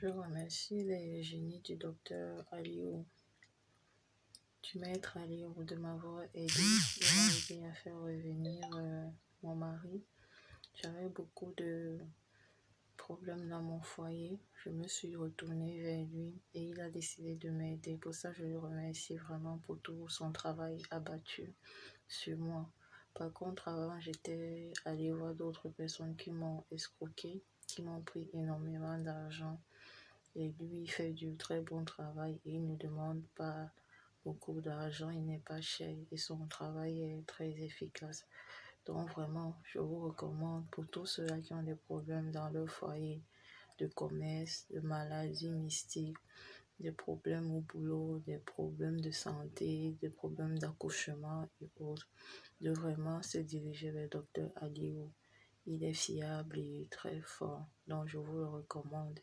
Je remercie les génies du docteur Aliou, du maître Aliou, de m'avoir aidé, de m'aider à faire revenir euh, mon mari. J'avais beaucoup de problèmes dans mon foyer. Je me suis retournée vers lui et il a décidé de m'aider. Pour ça, je le remercie vraiment pour tout son travail abattu sur moi. Par contre, avant, j'étais allée voir d'autres personnes qui m'ont escroqué, qui m'ont pris énormément d'argent. Et lui, fait du très bon travail il ne demande pas beaucoup d'argent, il n'est pas cher et son travail est très efficace. Donc vraiment, je vous recommande pour tous ceux-là qui ont des problèmes dans leur foyer, de commerce, de maladies mystiques, des problèmes au boulot, des problèmes de santé, des problèmes d'accouchement et autres, de vraiment se diriger vers le docteur Aliou. Il est fiable et très fort, donc je vous le recommande.